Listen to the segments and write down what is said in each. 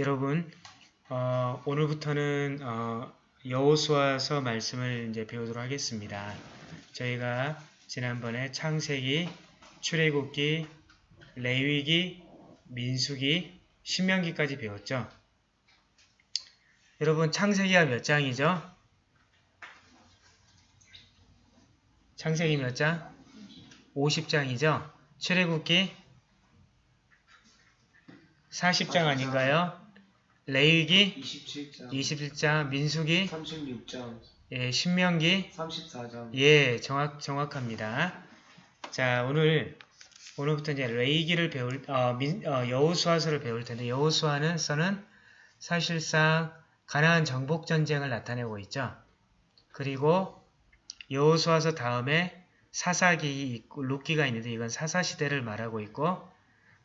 여러분 어, 오늘부터는 어, 여호수아서 말씀을 이제 배우도록 하겠습니다. 저희가 지난번에 창세기, 출애굽기, 레위기, 민수기, 신명기까지 배웠죠. 여러분 창세기가 몇 장이죠? 창세기 몇 장? 50장이죠? 출애굽기 40장 아닌가요? 레위기 27장, 27장, 민수기 36장, 예, 신명기 34장, 예, 정확 정확합니다. 자, 오늘 오늘부터 이제 레이기를 배울 어, 민, 어, 여호수아서를 배울 텐데 여호수아는 서는 사실상 가나안 정복 전쟁을 나타내고 있죠. 그리고 여호수아서 다음에 사사기 있고 룻기가 있는데 이건 사사 시대를 말하고 있고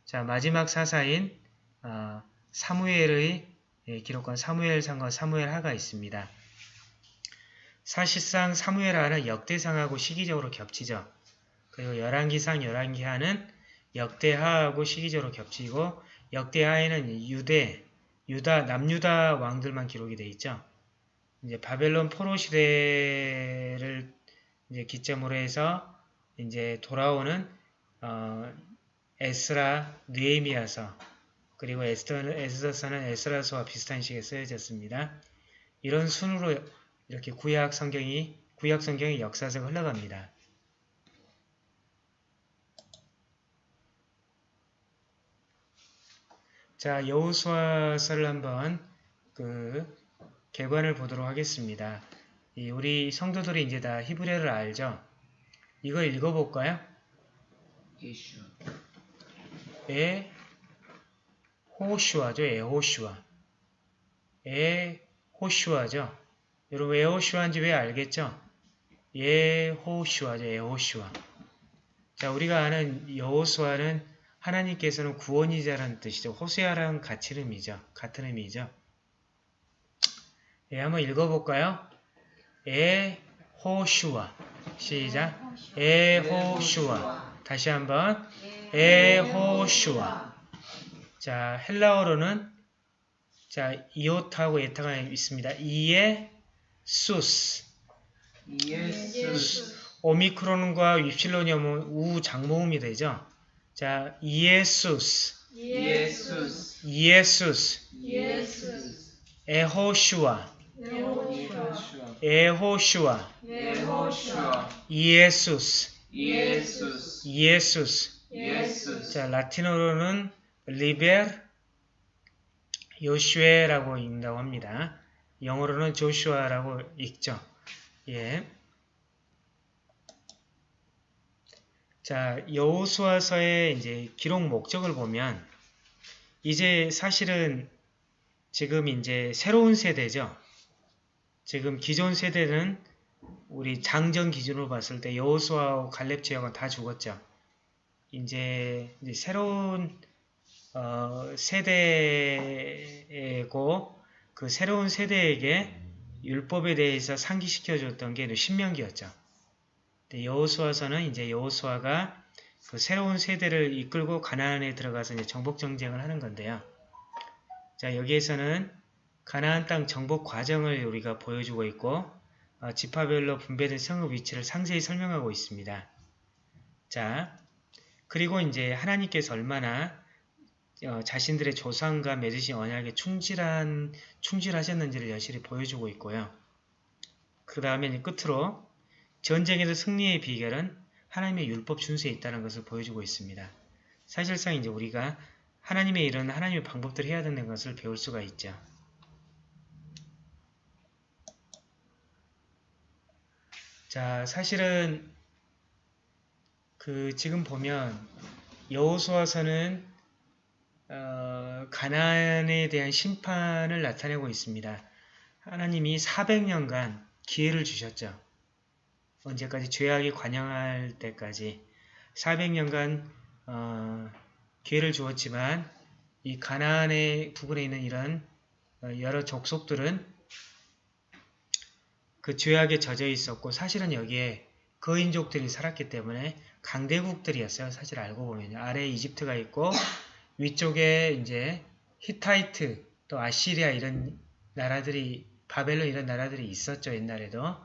자 마지막 사사인 어, 사무엘의 예, 기록관 사무엘상과 사무엘하가 있습니다. 사실상 사무엘하는 역대상하고 시기적으로 겹치죠. 그리고 열왕기상 열왕기하는 역대하하고 시기적으로 겹치고 역대하에는 유대, 유다, 남유다 왕들만 기록이 돼 있죠. 이제 바벨론 포로 시대를 이제 기점으로 해서 이제 돌아오는 어, 에스라, 느에미아서 그리고 에스더, 에스더서는 에스라서와 비슷한 시기에 쓰여졌습니다. 이런 순으로 이렇게 구약 성경이 구약 성경의 역사서가 흘러갑니다. 자, 여호수아서를 한번 그 개관을 보도록 하겠습니다. 이 우리 성도들이 이제 다 히브리어를 알죠? 이걸 읽어볼까요? 예슈, 에 호슈아죠. 에호슈아. 에호슈아죠. 여러분 에호슈아인지 왜 알겠죠? 에호슈아죠. 에호슈아. 자, 우리가 아는 여호수아는 하나님께서는 구원이자라는 뜻이죠. 호세아랑 같은 의미죠. 같은 의미죠. 예, 한번 읽어볼까요? 에호슈아. 시작. 에호슈아. 다시 한번. 에호슈아. 자, 헬라어로는 자, 이오타하고 에타가 있습니다. 이에 수스. 예수, 오미크론과 윕실론이 오면 우 장모음이 되죠. 자, 이에수스. 예수스, 이에수스. 예수, 에호슈아. 에호슈아. 이에수스. 예수스, 이에수스. 예수스, 자, 라틴어로는 리베르 요슈에라고 읽는다고 합니다. 영어로는 조슈아라고 읽죠. 예. 자, 여호수아서의 이제 기록 목적을 보면 이제 사실은 지금 이제 새로운 세대죠. 지금 기존 세대는 우리 장전 기준으로 봤을 때 여호수아와 갈렙 지역은 다 죽었죠. 이제, 이제 새로운 어, 세대고 그 새로운 세대에게 율법에 대해서 상기시켜 줬던 게 신명기였죠. 여호수아서는 이제 여호수아가 그 새로운 세대를 이끌고 가나안에 들어가서 이제 정복 정쟁을 하는 건데요. 자 여기에서는 가나안 땅 정복 과정을 우리가 보여주고 있고 어, 지파별로 분배된 성읍 위치를 상세히 설명하고 있습니다. 자 그리고 이제 하나님께서 얼마나 어, 자신들의 조상과 맺으신 언약에 충실한 충실하셨는지를 여실히 보여주고 있고요. 그 다음에 끝으로 전쟁에서 승리의 비결은 하나님의 율법 준수에 있다는 것을 보여주고 있습니다. 사실상 이제 우리가 하나님의 이런 하나님의 방법들을 해야 되는 것을 배울 수가 있죠. 자, 사실은 그 지금 보면 여호수아서는 어, 가나안에 대한 심판을 나타내고 있습니다. 하나님이 400년간 기회를 주셨죠. 언제까지 죄악이 관영할 때까지 400년간 어, 기회를 주었지만 이 가나안의 부근에 있는 이런 어, 여러 족속들은 그 죄악에 젖어 있었고 사실은 여기에 거인족들이 살았기 때문에 강대국들이었어요. 사실 알고 보면 아래에 이집트가 있고 위쪽에 이제 히타이트 또 아시리아 이런 나라들이 바벨론 이런 나라들이 있었죠 옛날에도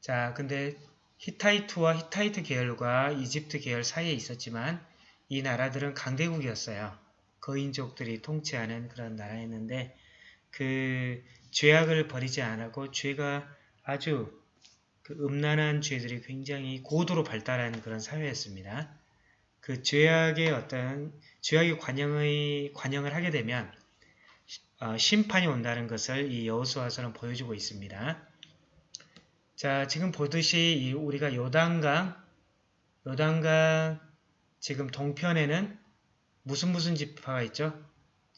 자 근데 히타이트와 히타이트 계열과 이집트 계열 사이에 있었지만 이 나라들은 강대국이었어요 거인족들이 통치하는 그런 나라였는데 그 죄악을 버리지 않았고 죄가 아주 그 음란한 죄들이 굉장히 고도로 발달한 그런 사회였습니다. 그 죄악의 어떤 죄악의 관영의 관영을 하게 되면 어, 심판이 온다는 것을 이 여호수아서는 보여주고 있습니다. 자, 지금 보듯이 이 우리가 요단강 요단강 지금 동편에는 무슨 무슨 지파가 있죠?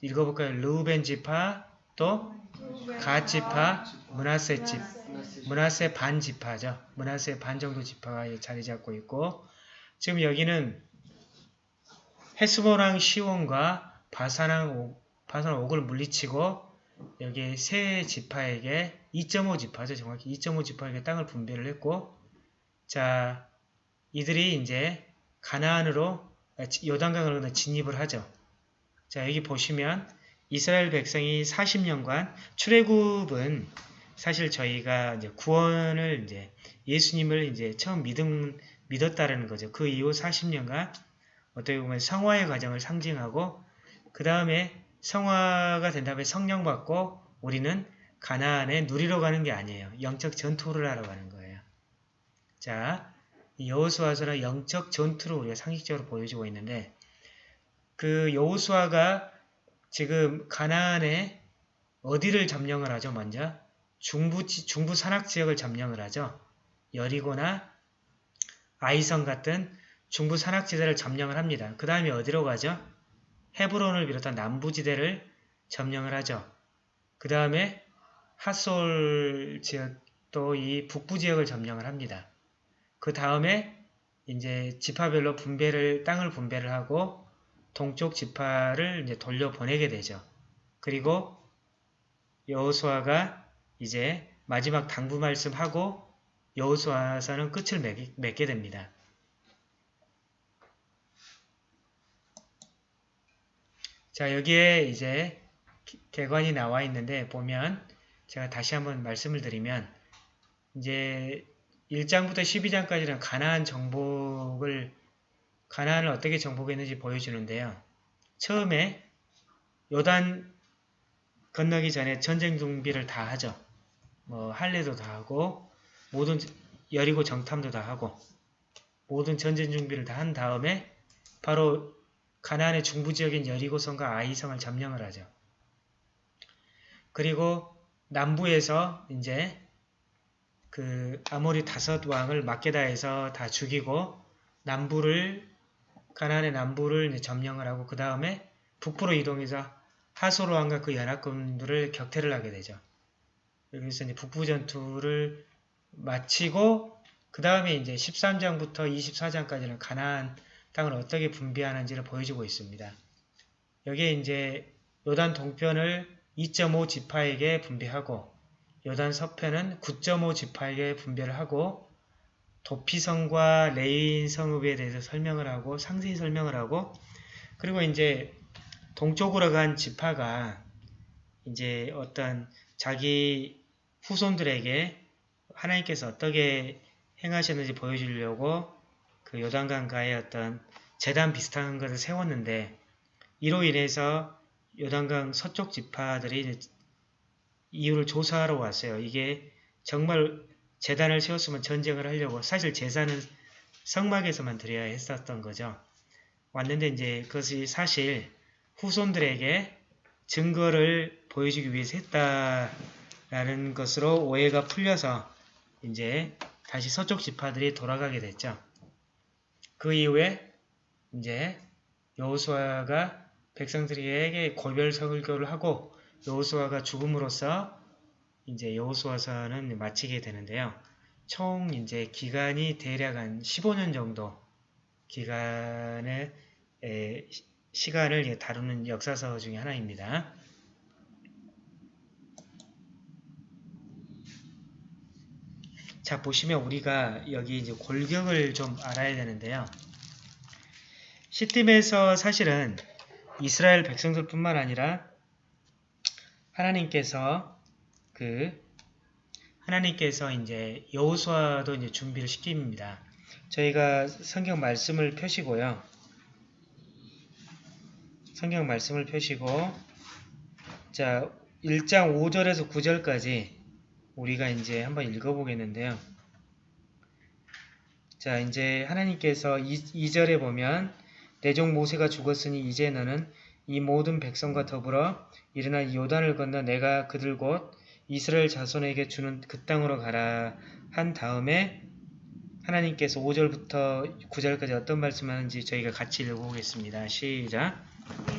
읽어볼까요? 르우벤 지파, 또 갓 지파, 문하세 지 문하세 반 지파죠. 문하세 반 정도 지파가 자리 잡고 있고 지금 여기는 헤스보랑 시온과 바사랑 옥, 바산 옥을 물리치고 여기 세 지파에게 2.5 지파죠. 정확히 2.5 지파에게 땅을 분배를 했고 자 이들이 이제 가나안으로 요단강으로 진입을 하죠. 자 여기 보시면 이스라엘 백성이 40년간 출애굽은 사실 저희가 이제 구원을 이제 예수님을 이제 처음 믿음 믿었다라는 거죠. 그 이후 40년간 어떻게 보면 성화의 과정을 상징하고 그 다음에 성화가 된 다음에 성령 받고 우리는 가나안에 누리러 가는 게 아니에요. 영적 전투를 하러 가는 거예요. 자, 여호수아서는 영적 전투를 우리가 상식적으로 보여주고 있는데 그 여호수아가 지금 가나안에 어디를 점령을 하죠? 먼저 중부 중부 산악 지역을 점령을 하죠. 여리고나 아이성 같은 중부 산악지대를 점령을 합니다. 그 다음에 어디로 가죠? 헤브론을 비롯한 남부지대를 점령을 하죠. 그 다음에 핫솔 지역 또이 북부 지역을 점령을 합니다. 그 다음에 이제 지파별로 분배를 땅을 분배를 하고 동쪽 지파를 이제 돌려 보내게 되죠. 그리고 여호수아가 이제 마지막 당부 말씀하고 여호수아서는 끝을 맺게 됩니다. 자 여기에 이제 개관이 나와 있는데 보면 제가 다시 한번 말씀을 드리면 이제 1장부터 12장까지는 가나안 정복을 가나안을 어떻게 정복했는지 보여주는데요. 처음에 요단 건너기 전에 전쟁 준비를 다 하죠. 뭐 할례도 다 하고 모든 여리고 정탐도 다 하고 모든 전쟁 준비를 다 한 다음에 바로 가나안의 중부 지역인 여리고성과 아이성을 점령을 하죠. 그리고 남부에서 이제 그 아모리 다섯 왕을 막게다에서 다 죽이고 남부를 가나안의 남부를 점령을 하고 그 다음에 북부로 이동해서 하소로 왕과 그 연합군들을 격퇴를 하게 되죠. 여기서 이제 북부 전투를 마치고 그 다음에 이제 13장부터 24장까지는 가나안 땅을 어떻게 분배하는지를 보여주고 있습니다. 여기에 이제 요단 동편을 2.5 지파에게 분배하고 요단 서편은 9.5 지파에게 분배를 하고 도피성과 레위인 성읍에 대해서 설명을 하고 상세히 설명을 하고 그리고 이제 동쪽으로 간 지파가 이제 어떤 자기 후손들에게 하나님께서 어떻게 행하셨는지 보여주려고 그 요단강가에 어떤 재단 비슷한 것을 세웠는데 이로 인해서 요단강 서쪽 지파들이 이유를 조사하러 왔어요. 이게 정말 재단을 세웠으면 전쟁을 하려고 사실 제사는 성막에서만 드려야 했었던 거죠. 왔는데 이제 그것이 사실 후손들에게 증거를 보여주기 위해서 했다라는 것으로 오해가 풀려서 이제 다시 서쪽 지파들이 돌아가게 됐죠. 그 이후에 이제 여호수아가 백성들에게 골별 설교를 하고 여호수아가 죽음으로써 이제 여호수아서는 마치게 되는데요. 총 이제 기간이 대략 한 15년 정도 기간의 에, 시간을 다루는 역사서 중의 하나입니다. 자 보시면 우리가 여기 이제 골격을 좀 알아야 되는데요. 시팀에서 사실은 이스라엘 백성들뿐만 아니라 하나님께서 그 하나님께서 이제 여호수아도 이제 준비를 시킵니다. 저희가 성경 말씀을 펴시고요. 성경 말씀을 펴시고 자 1장 5절에서 9절까지 우리가 이제 한번 읽어보겠는데요. 자 이제 하나님께서 2, 절에 보면 내 종 모세가 죽었으니 이제 너는 이 모든 백성과 더불어 일어나 요단을 건너 내가 그들 곧 이스라엘 자손에게 주는 그 땅으로 가라 한 다음에 하나님께서 5절부터 9절까지 어떤 말씀하는지 저희가 같이 읽어보겠습니다. 시작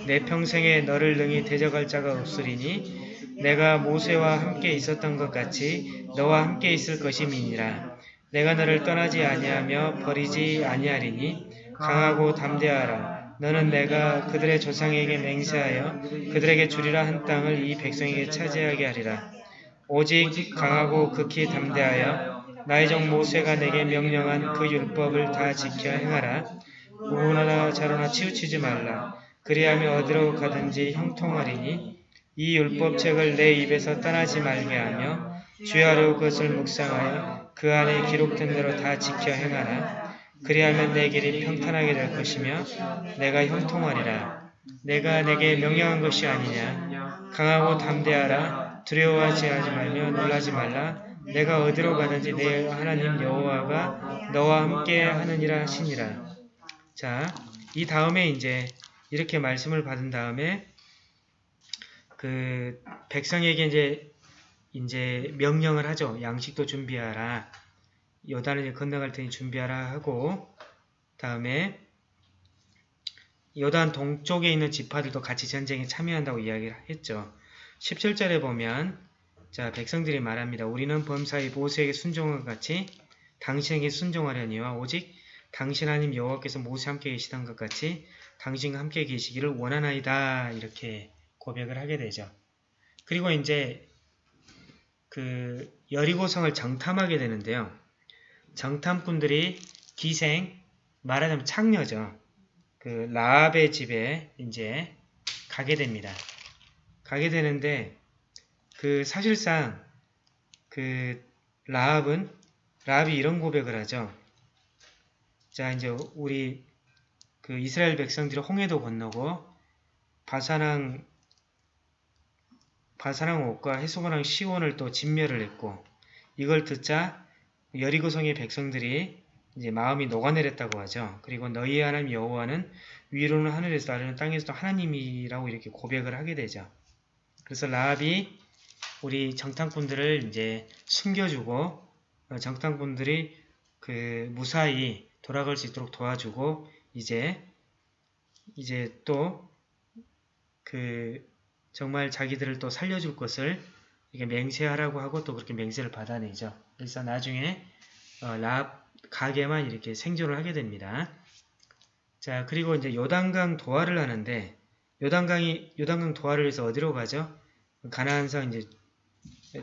내 평생에 너를 능히 대적할 자가 없으리니 내가 모세와 함께 있었던 것 같이 너와 함께 있을 것임이니라 내가 너를 떠나지 아니하며 버리지 아니하리니 강하고 담대하라 너는 내가 그들의 조상에게 맹세하여 그들에게 주리라 한 땅을 이 백성에게 차지하게 하리라 오직 강하고 극히 담대하여 나의 종 모세가 내게 명령한 그 율법을 다 지켜 행하라. 우나나 자로나 치우치지 말라. 그리하면 어디로 가든지 형통하리니 이 율법책을 내 입에서 떠나지 말게 하며 주야로 그것을 묵상하여 그 안에 기록된 대로 다 지켜 행하라. 그리하면 내 길이 평탄하게 될 것이며 내가 형통하리라. 내가 내게 명령한 것이 아니냐. 강하고 담대하라. 두려워하지 하지 말며 놀라지 말라. 내가 어디로 가든지 내 하나님 여호와가 너와 함께 하느니라 하시니라. 자, 이 다음에 이제 이렇게 말씀을 받은 다음에 그 백성에게 이제 이제 명령을 하죠. 양식도 준비하라. 요단을 건너갈 테니 준비하라 하고 다음에 요단 동쪽에 있는 지파들도 같이 전쟁에 참여한다고 이야기를 했죠. 17절에 보면 자 백성들이 말합니다. 우리는 범사의 모세에게 순종한 것 같이 당신에게 순종하려니와 오직 당신 하나님 여호와께서 모세와 함께 계시던 것 같이 당신과 함께 계시기를 원하나이다 이렇게 고백을 하게 되죠. 그리고 이제 그 여리고성을 정탐하게 되는데요. 정탐꾼들이 기생 말하자면 창녀죠. 그 라합의 집에 이제 가게 됩니다. 가게 되는데 그 사실상 그 라합은 라합이 이런 고백을 하죠. 자 이제 우리 그 이스라엘 백성들이 홍해도 건너고 바사랑 바사랑 옥과 해소고랑 시온을 또 진멸을 했고 이걸 듣자 여리고성의 백성들이 이제 마음이 녹아내렸다고 하죠. 그리고 너희의 하나님 여호와는 위로는 하늘에서 아래는 땅에서도 하나님이라고 이렇게 고백을 하게 되죠. 그래서 라합이 우리 정탐꾼들을 이제 숨겨주고 어, 정탐꾼들이 그 무사히 돌아갈 수 있도록 도와주고 이제 이제 또 그 정말 자기들을 또 살려줄 것을 이게 맹세하라고 하고 또 그렇게 맹세를 받아내죠. 그래서 나중에 어, 라합 가게만 이렇게 생존을 하게 됩니다. 자 그리고 이제 요단강 도하를 하는데 요단강이 요단강 도하를 해서 어디로 가죠? 가나안 성 이제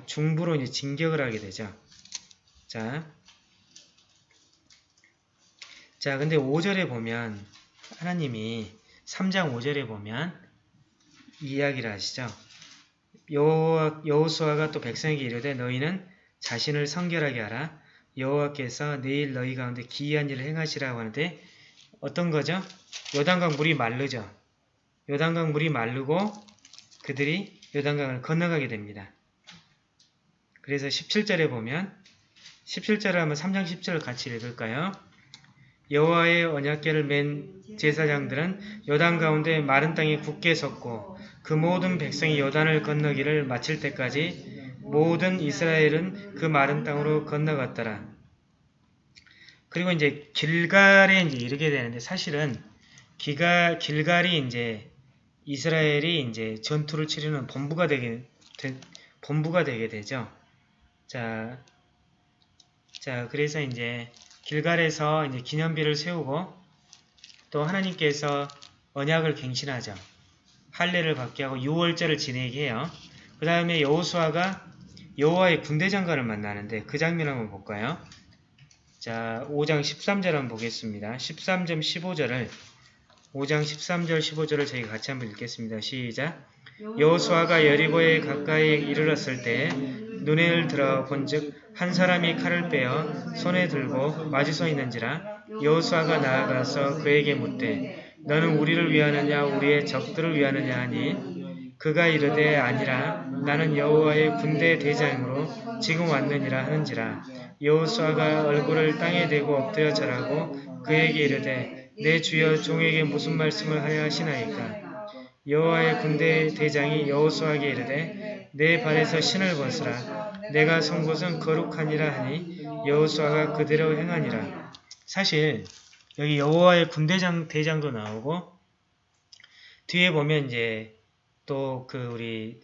중부로 이제 진격을 하게 되죠. 자, 자 근데 5절에 보면 하나님이 3장 5절에 보면 이야기를 하시죠. 여호수아가 또 백성에게 이르되 너희는 자신을 성결하게 하라. 여호와께서 내일 너희 가운데 기이한 일을 행하시라고 하는데 어떤 거죠? 요단강 물이 마르죠. 요단강 물이 마르고 그들이 요단강을 건너가게 됩니다. 그래서 17절에 보면 17절을 하면 3장 10절을 같이 읽을까요? 여호와의 언약궤를 맨 제사장들은 요단 가운데 마른 땅에 굳게 섰고 그 모든 백성이 요단을 건너기를 마칠 때까지 모든 이스라엘은 그 마른 땅으로 건너갔더라. 그리고 이제 길갈에 이제 이르게 되는데 사실은 기가, 길갈이 이제 이스라엘이 이제 전투를 치르는 본부가 되게 되, 본부가 되게 되죠. 자, 자 그래서 이제 길갈에서 이제 기념비를 세우고 또 하나님께서 언약을 갱신하죠. 할례를 받게 하고 6월절을 지내게 해요. 그 다음에 여호수아가 여호와의 군대 장관을 만나는데 그 장면 한번 볼까요? 자, 5장 13절 한번 보겠습니다. 13점 15절을 5장 13절 15절을 저희 같이 한번 읽겠습니다. 시작. 여호수아가 여리고에 가까이 이르렀을 때 눈에 들어 본즉 한 사람이 칼을 빼어 손에 들고 마주 서 있는지라 여호수아가 나아가서 그에게 묻되 너는 우리를 위하느냐? 우리의 적들을 위하느냐? 하니 그가 이르되 아니라 나는 여호와의 군대 대장으로 지금 왔느니라 하는지라. 여호수아가 얼굴을 땅에 대고 엎드려 절하고 그에게 이르되 내 주여 종에게 무슨 말씀을 하려 하시나이까? 여호와의 군대 대장이 여호수아에게 이르되 내 발에서 신을 벗으라 내가 선 곳은 거룩하니라 하니 여호수아가 그대로 행하니라 사실 여기 여호와의 군대장 대장도 나오고 뒤에 보면 이제 또 그 우리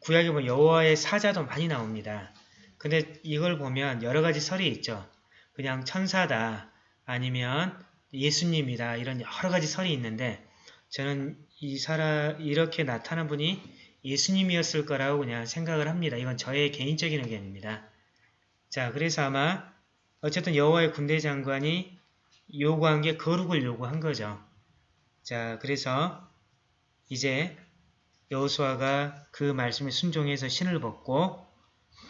구약에 보면 여호와의 사자도 많이 나옵니다. 근데 이걸 보면 여러 가지 설이 있죠. 그냥 천사다 아니면 예수님이다 이런 여러 가지 설이 있는데 저는 이 사람 이렇게 나타난 분이 예수님이었을 거라고 그냥 생각을 합니다. 이건 저의 개인적인 의견입니다. 자, 그래서 아마 어쨌든 여호와의 군대 장관이 요구한 게 거룩을 요구한 거죠. 자, 그래서 이제 여호수아가 그 말씀에 순종해서 신을 벗고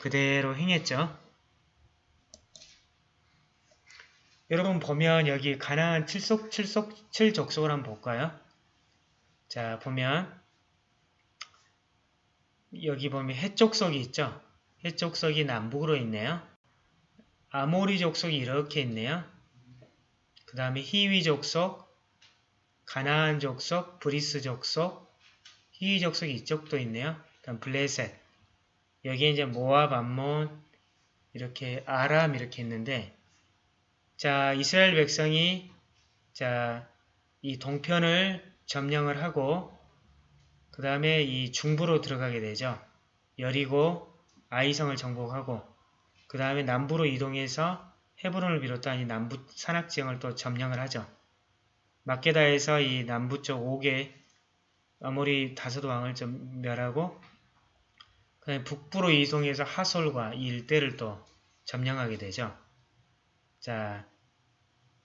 그대로 행했죠. 여러분 보면 여기 가나안 칠속 칠속 칠족속을 한번 볼까요? 자 보면 여기 보면 해족속이 있죠. 해족속이 남북으로 있네요. 아모리 족속이 이렇게 있네요. 그 다음에 히위 족속, 가나안 족속, 브리스 족속, 히위 족속이 이쪽도 있네요. 그다음 블레셋. 여기에 이제 모압, 암몬, 이렇게 아람 이렇게 있는데 자 이스라엘 백성이 자 이 동편을 점령을 하고 그 다음에 이 중부로 들어가게 되죠. 여리고 아이성을 정복하고 그 다음에 남부로 이동해서 헤브론을 비롯한 이 남부 산악 지형을 또 점령을 하죠. 마케다에서 이 남부 쪽 5개 아모리 다섯 왕을 좀 멸하고 그 다음에 북부로 이동해서 하솔과 이 일대를 또 점령하게 되죠. 자,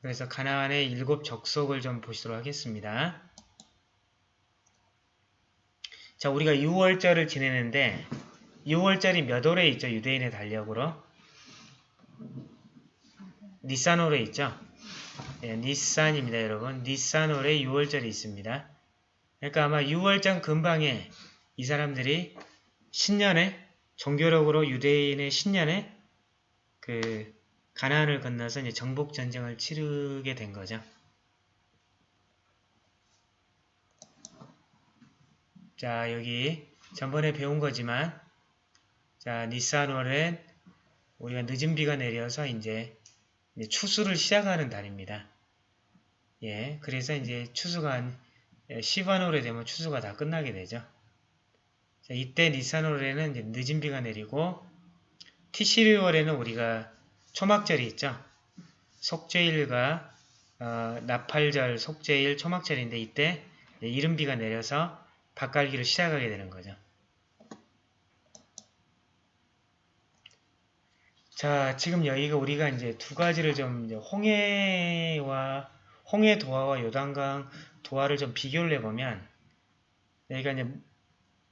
그래서 가나안의 일곱 적속을 좀 보시도록 하겠습니다. 자, 우리가 6월절을 지내는데 6월절이 몇 월에 있죠? 유대인의 달력으로? 니산월에 있죠? 네, 니산입니다, 여러분. 니산월에 6월절이 있습니다. 그러니까 아마 6월장 근방에 이 사람들이 신년에 종교력으로 유대인의 신년에 그 가나안을 건너서 이제 정복 전쟁을 치르게 된 거죠. 자, 여기 전번에 배운 거지만 자, 니산월엔 우리가 늦은 비가 내려서 이제, 추수를 시작하는 달입니다. 예, 그래서 이제 추수가 한 시반월에 되면 추수가 다 끝나게 되죠. 자, 이때 니산월에는 늦은 비가 내리고 티시리월에는 우리가 초막절이 있죠. 속죄일과 어, 나팔절, 속죄일, 초막절인데 이때 이른 비가 내려서 밭갈기를 시작하게 되는 거죠. 자, 지금 여기가 우리가 이제 두 가지를 좀 홍해와 홍해 도화와 요단강 도화를 좀 비교를 해보면 여기가 이제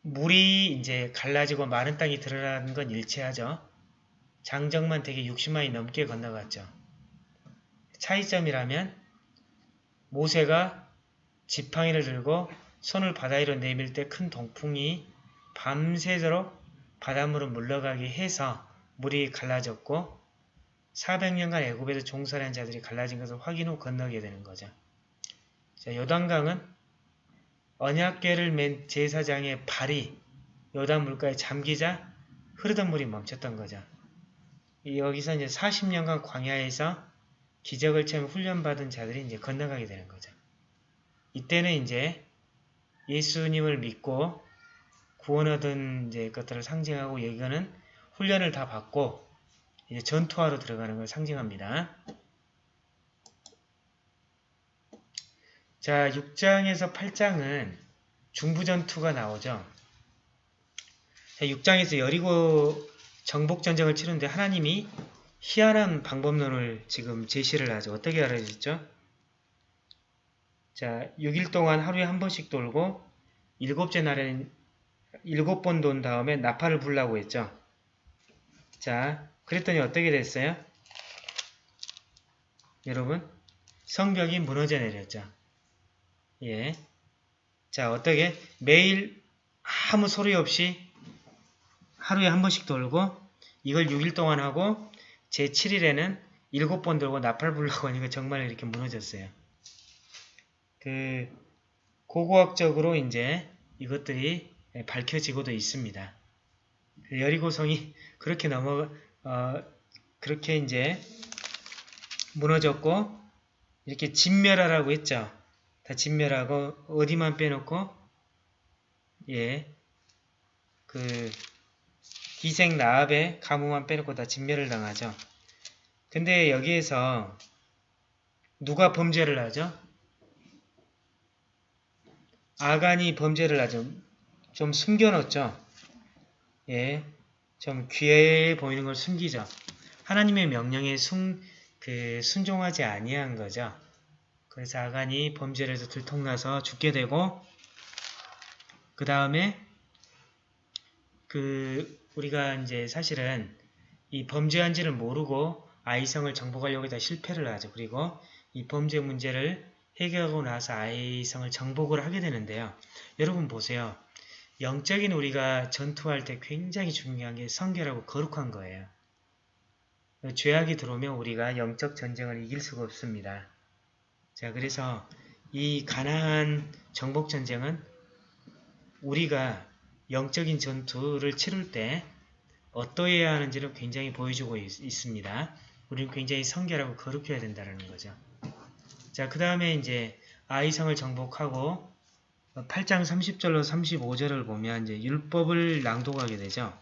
물이 이제 갈라지고 마른 땅이 드러나는 건 일치하죠. 장정만 되게 60만이 넘게 건너갔죠. 차이점이라면 모세가 지팡이를 들고 손을 바다 위로 내밀 때 큰 동풍이 밤새도록 바닷물을 물러가게 해서 물이 갈라졌고 400년간 애굽에서 종살이 한 자들이 갈라진 것을 확인 후 건너게 되는 거죠. 자, 요단강은 언약궤를 맨 제사장의 발이 요단 물가에 잠기자 흐르던 물이 멈췄던 거죠. 여기서 이제 40년간 광야에서 기적을 체험 훈련받은 자들이 이제 건너가게 되는 거죠. 이때는 이제 예수님을 믿고 구원 얻은 이제 것들을 상징하고 이거는 훈련을 다 받고 이제 전투하러 들어가는 걸 상징합니다. 자, 6장에서 8장은 중부전투가 나오죠. 자, 6장에서 여리고 정복전쟁을 치는데 하나님이 희한한 방법론을 지금 제시를 하죠. 어떻게 알아주셨죠? 자, 6일 동안 하루에 한 번씩 돌고 일곱째 날에는 일곱 번 돈 다음에 나팔을 불라고 했죠. 자, 그랬더니 어떻게 됐어요? 여러분, 성벽이 무너져 내렸죠. 예. 자, 어떻게? 매일 아무 소리 없이 하루에 한 번씩 돌고 이걸 6일 동안 하고 제 7일에는 7번 돌고 나팔 불라고 하니까 정말 이렇게 무너졌어요. 그 고고학적으로 이제 이것들이 밝혀지고도 있습니다. 여리고성이 그렇게 넘어 어, 그렇게 이제 무너졌고 이렇게 진멸하라고 했죠. 다 진멸하고 어디만 빼놓고 예. 그 기생 나압의 가무만 빼놓고 다 진멸을 당하죠. 근데 여기에서 누가 범죄를 하죠? 아간이 범죄를 하죠. 좀 숨겨놓죠. 예, 좀 귀해 보이는 걸 숨기죠. 하나님의 명령에 순, 그 순종하지 아니한 거죠. 그래서 아간이 범죄를 해서 들통나서 죽게 되고 그 다음에 그 우리가 이제 사실은 이 범죄한지를 모르고 아이성을 정복하려고 다 실패를 하죠. 그리고 이 범죄 문제를 해결하고 나서 아이성을 정복을 하게 되는데요. 여러분 보세요. 영적인 우리가 전투할 때 굉장히 중요한 게 성결하고 거룩한 거예요. 죄악이 들어오면 우리가 영적 전쟁을 이길 수가 없습니다. 자, 그래서 이 가나안 정복 전쟁은 우리가 영적인 전투를 치룰 때 어떠해야 하는지를 굉장히 보여주고 있, 습니다 우리는 굉장히 성결하고 거룩해야 된다는 거죠. 자, 그 다음에 이제 아이성을 정복하고 8장 30절로 35절을 보면 이제 율법을 낭독하게 되죠.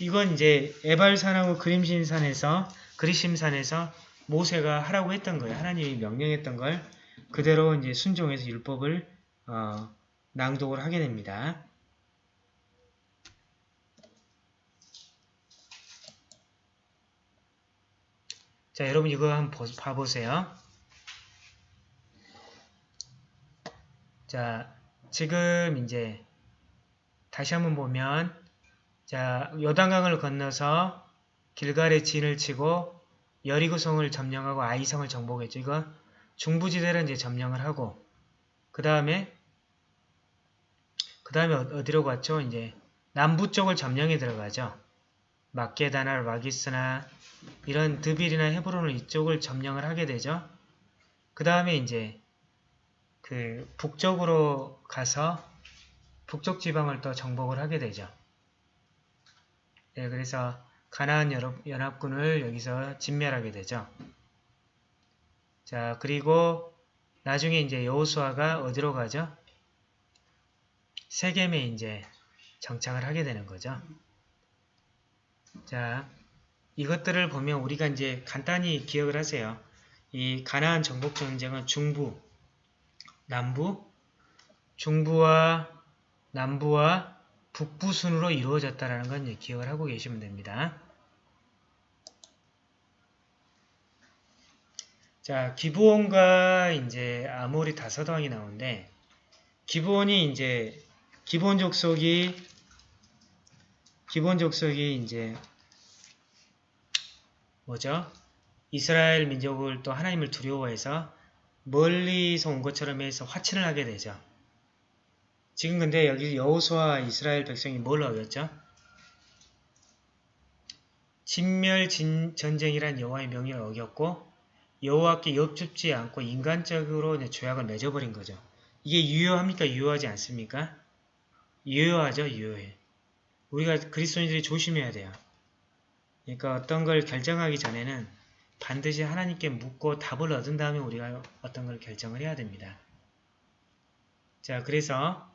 이건 이제 에발산하고 그림신산에서 그리심산에서 모세가 하라고 했던 거예요. 하나님이 명령했던 걸 그대로 이제 순종해서 율법을 어, 낭독을 하게 됩니다. 자, 여러분 이거 한번 봐보세요. 자, 지금 이제 다시 한번 보면 자, 요단강을 건너서 길갈의 진을 치고 여리고성을 점령하고 아이성을 정복했죠. 이거 중부지대를 이제 점령을 하고 그 다음에 그 다음에 어디로 갔죠? 이제 남부 쪽을 점령에 들어가죠. 마케다나, 라기스나 이런 드빌이나 헤브론을 이쪽을 점령을 하게 되죠. 그 다음에 이제 그 북쪽으로 가서 북쪽 지방을 또 정복을 하게 되죠. 네, 그래서 가나안 연합군을 여기서 진멸하게 되죠. 자, 그리고 나중에 이제 여호수아가 어디로 가죠? 세겜에 이제 정착을 하게 되는 거죠. 자, 이것들을 보면 우리가 이제 간단히 기억을 하세요. 이 가나안 정복 전쟁은 중부, 남부, 중부와 남부와 북부 순으로 이루어졌다라는 건 기억을 하고 계시면 됩니다. 자, 기브온과 이제 아모리 다섯 왕이 나오는데 기브온이 이제 기본 족속이 기본 족속이 이제 뭐죠? 이스라엘 민족을 또 하나님을 두려워해서 멀리서 온 것처럼 해서 화친을 하게 되죠. 지금 근데 여기 여호수아 이스라엘 백성이 뭘 어겼죠? 진멸 진, 전쟁이란 여호와의 명령을 어겼고 여호와께 옆줍지 않고 인간적으로 죄악을 맺어버린 거죠. 이게 유효합니까? 유효하지 않습니까? 유효하죠. 유효해. 우리가 그리스도인들이 조심해야 돼요. 그러니까 어떤 걸 결정하기 전에는 반드시 하나님께 묻고 답을 얻은 다음에 우리가 어떤 걸 결정을 해야 됩니다. 자, 그래서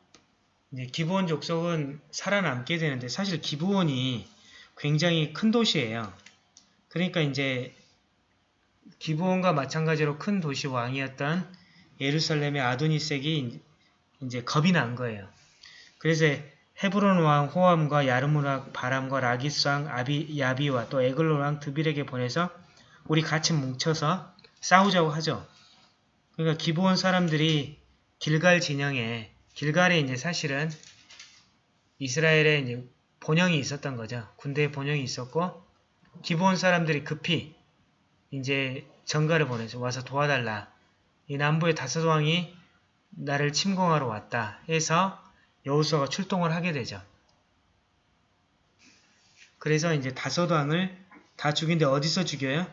기브온 족속은 살아남게 되는데 사실 기브온이 굉장히 큰 도시예요. 그러니까 이제 기브온과 마찬가지로 큰 도시 왕이었던 예루살렘의 아도니색이 이제 겁이 난 거예요. 그래서 헤브론 왕 호암과 야르무락 바람과 라기스 왕 아비, 야비와 또 에글론 왕 드빌에게 보내서 우리 같이 뭉쳐서 싸우자고 하죠. 그러니까 기브온 사람들이 길갈 진영에 길갈에 이제 사실은 이스라엘에 이제 본영이 있었던 거죠. 군대에 본영이 있었고 기브온 사람들이 급히 이제 전가를 보내서 와서 도와달라. 이 남부의 다섯 왕이 나를 침공하러 왔다 해서 여호수아가 출동을 하게 되죠. 그래서 이제 다섯 왕을 다 죽인데 어디서 죽여요?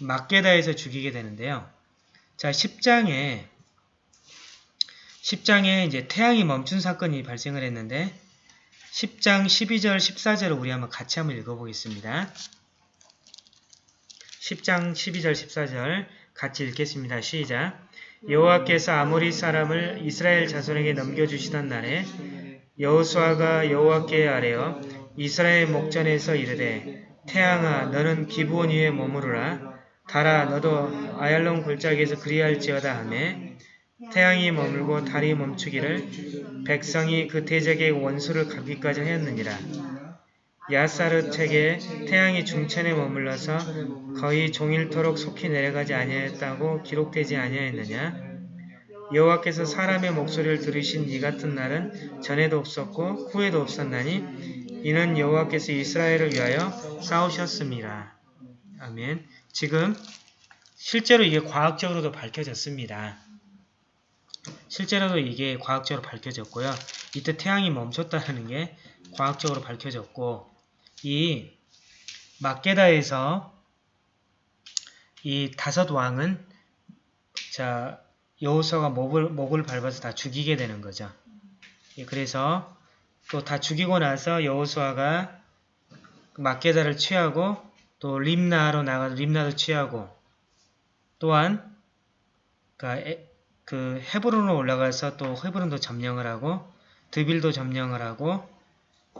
막게다에서 죽이게 되는데요. 자, 10장에 10장에 이제 태양이 멈춘 사건이 발생을 했는데 10장 12절 14절을 우리 한번 같이 한번 읽어보겠습니다. 10장 12절 14절 같이 읽겠습니다. 시작. 여호와께서 아모리 사람을 이스라엘 자손에게 넘겨주시던 날에 여호수아가 여호와께 아뢰어 이스라엘 목전에서 이르되 태양아 너는 기브온 위에 머무르라. 달아 너도 아얄론 골짜기에서 그리할지어다 하매 태양이 머물고 달이 멈추기를 백성이 그 대적의 원수를 갚기까지 하였느니라 야사르 책에 태양이 중천에 머물러서 거의 종일토록 속히 내려가지 아니하였다고 기록되지 아니하였느냐 여호와께서 사람의 목소리를 들으신 이 같은 날은 전에도 없었고 후에도 없었나니 이는 여호와께서 이스라엘을 위하여 싸우셨습니다. 아멘. 지금 실제로 이게 과학적으로도 밝혀졌습니다. 실제로도 이게 과학적으로 밝혀졌고요. 이때 태양이 멈췄다는 게 과학적으로 밝혀졌고 이 막게다에서 이 다섯 왕은 자 여호수아가 목을, 목을 밟아서 다 죽이게 되는 거죠. 예, 그래서 또 다 죽이고 나서 여호수아가 막게다를 취하고 또 림나로 나가서 림나도 취하고 또한 그, 그 헤브론으로 올라가서 또 헤브론도 점령을 하고 드빌도 점령을 하고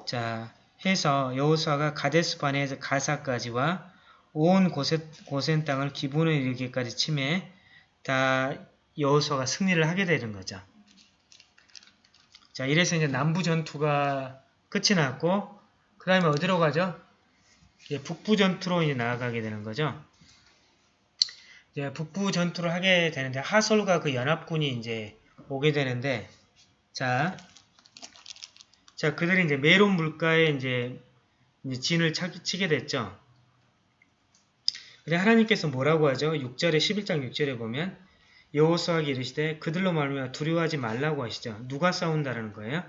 자 해서 여호수아가 가데스 바네에서 가사까지와 온 고센, 고센 땅을 기분을 이르기까지 침해 다 여호수아가 승리를 하게 되는 거죠. 자, 이래서 이제 남부 전투가 끝이 났고 그 다음에 어디로 가죠? 이제 북부 전투로 이제 나아가게 되는 거죠. 이제 북부 전투를 하게 되는데 하솔과 그 연합군이 이제 오게 되는데 자, 자 그들이 이제 메론 물가에 이제, 이제 진을 차, 치게 됐죠. 근데 하나님께서 뭐라고 하죠? 6절에 11장 6절에 보면 여호수아에게 이르시되 그들로 말미암아 두려워하지 말라고 하시죠. 누가 싸운다는 거예요?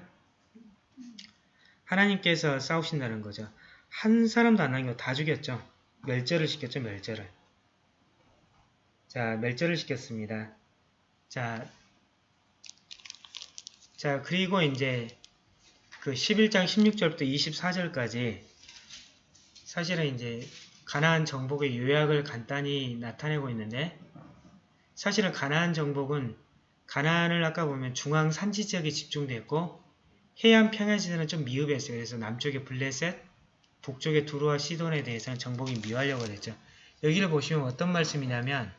하나님께서 싸우신다는 거죠. 한 사람도 안 남기고 다 죽였죠. 멸절을 시켰죠. 멸절을. 자, 멸절을 시켰습니다. 자, 자 그리고 이제 그 11장 16절부터 24절까지 사실은 이제 가나안 정복의 요약을 간단히 나타내고 있는데 사실은 가나안 정복은 가나안을 아까 보면 중앙 산지 지역에 집중됐고 해안 평야지대는 좀 미흡했어요. 그래서 남쪽에 블레셋, 북쪽에 두루와 시돈에 대해서는 정복이 미하려고 했죠. 여기를 보시면 어떤 말씀이냐면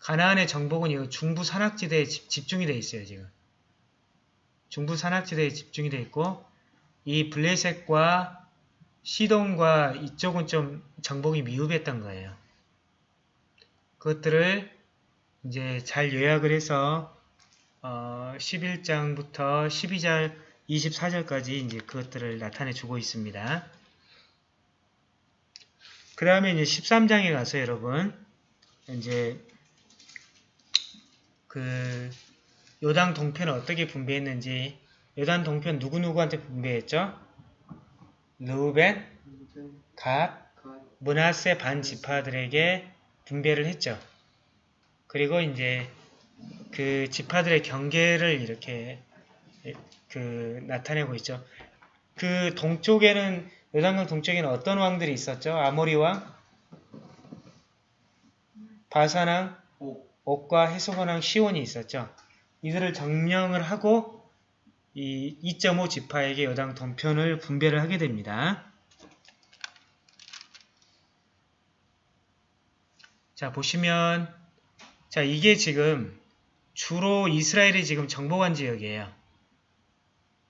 가나안의 정복은 이 중부 산악지대에 집중이 되어 있어요. 지금 중부 산악지대에 집중이 되어 있고 이 블레셋과 시돈과 이쪽은 좀 정복이 미흡했던 거예요. 그것들을 이제 잘 요약을 해서 어 11장부터 12절 24절까지 이제 그것들을 나타내 주고 있습니다. 그 다음에 이제 13장에 가서 여러분 이제 그 요당 동편을 어떻게 분배했는지 요단 동편 누구누구한테 분배했죠? 르우벤, 갓, 문하세 반 지파들에게 분배를 했죠. 그리고 이제 그 지파들의 경계를 이렇게 그 나타내고 있죠. 그 동쪽에는 요단강 동쪽에는 어떤 왕들이 있었죠? 아모리 왕, 바사왕, 옥과 해소본 왕 시온이 있었죠. 이들을 점령을 하고 이 2.5 지파에게 여당 동편을 분배를 하게 됩니다. 자 보시면 자 이게 지금 주로 이스라엘이 지금 정복한 지역이에요.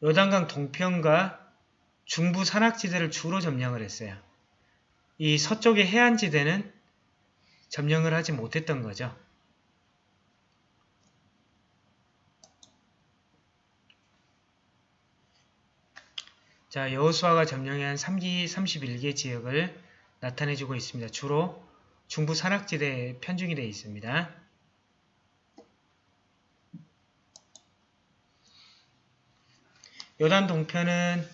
요단강 동편과 중부 산악지대를 주로 점령을 했어요. 이 서쪽의 해안지대는 점령을 하지 못했던 거죠. 자, 여호수아가 점령한 3기 31개 지역을 나타내주고 있습니다. 주로 중부 산악지대에 편중이 되어 있습니다. 요단 동편은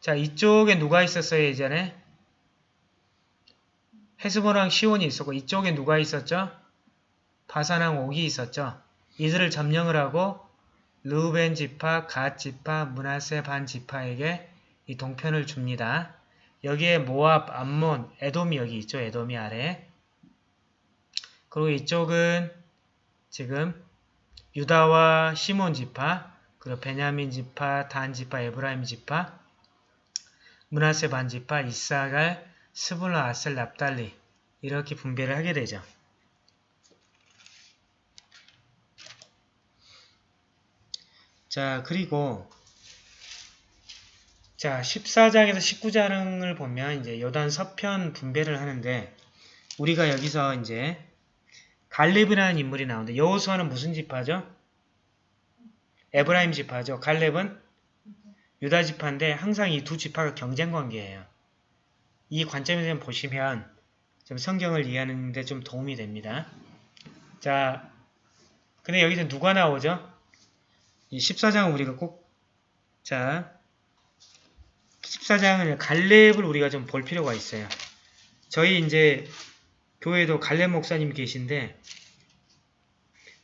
자 이쪽에 누가 있었어요 예전에? 헤스본왕 시온이 있었고 이쪽에 누가 있었죠? 바산왕 옥이 있었죠. 이들을 점령을 하고 르우벤 지파, 갓 지파, 문하세 반 지파에게 이 동편을 줍니다. 여기에 모압, 암몬, 에돔이 여기 있죠. 에돔이 아래. 그리고 이쪽은 지금 유다와 시몬 지파, 그리고 베냐민 지파, 단 지파, 에브라임 지파, 문하세 반 지파, 이사갈, 스불라, 아셀, 납달리 이렇게 분배를 하게 되죠. 자, 그리고 자, 14장에서 19장을 보면 이제 요단 서편 분배를 하는데 우리가 여기서 이제 갈렙이라는 인물이 나오는데 여호수아는 무슨 지파죠? 에브라임 지파죠. 갈렙은 유다 지파인데 항상 이 두 지파가 경쟁 관계예요. 이 관점에서 보시면 좀 성경을 이해하는 데 좀 도움이 됩니다. 자, 근데 여기서 누가 나오죠? 이 14장은 우리가 꼭, 자, 14장은 갈렙을 우리가 좀 볼 필요가 있어요. 저희 이제 교회도 갈렙 목사님 계신데,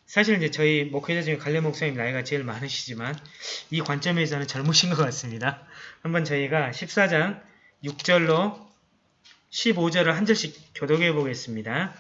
사실 이제 저희 목회자 중에 갈렙 목사님 나이가 제일 많으시지만, 이 관점에서는 젊으신 것 같습니다. 한번 저희가 14장 6절로 15절을 한 절씩 교독해 보겠습니다.